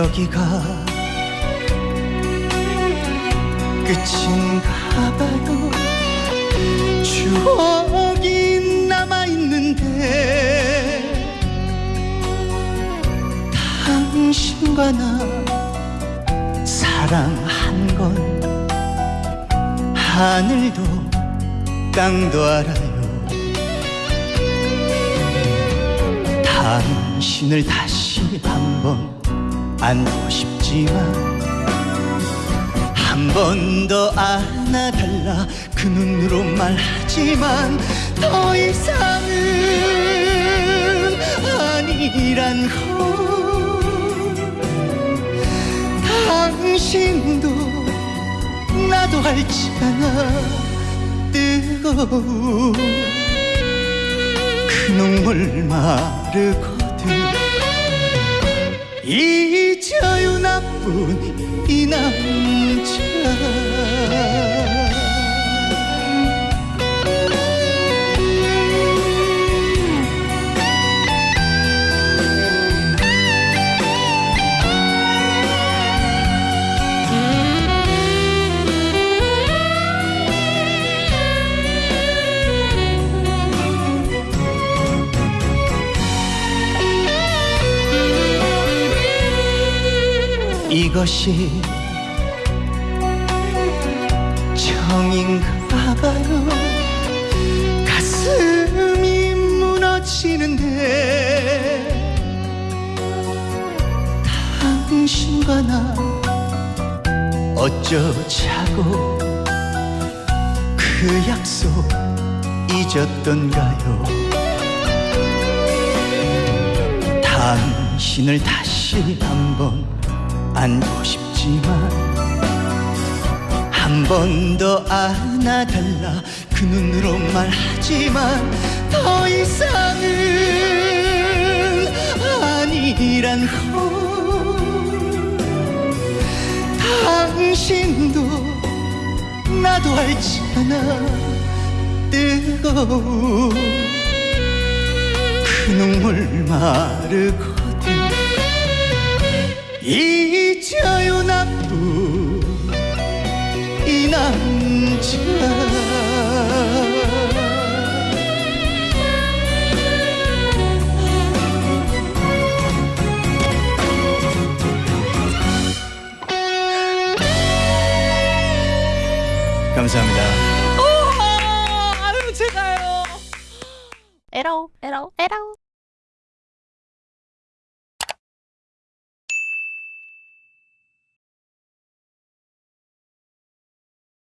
여기가 끝인가 봐요 추억이 남아있는데 당신과 나 사랑한 건 하늘도 땅도 알아요. 당신을 다시 한번 안고 싶지만 한 번 더 안아달라 그 눈으로 말하지만 더 이상은 아니란 걸. 당신도 나도 알잖아 뜨거운 그 눈물 마르거든. 잊 어요 나 이것이 정인가 봐요 가슴이 무너지는데 당신과 나 어쩌자고 그 약속 잊었던가요? 당신을 다시 한번 안고 싶지만 한 번 더 안아달라. 그 눈으로 말하지만 더 이상은 아니란 걸 당신도 나도 알잖아. 뜨거운 그 눈물 마르거든 잊어요 나쁜 이 남자 감사합니다. 아유 제가요. 에러 에러 에러.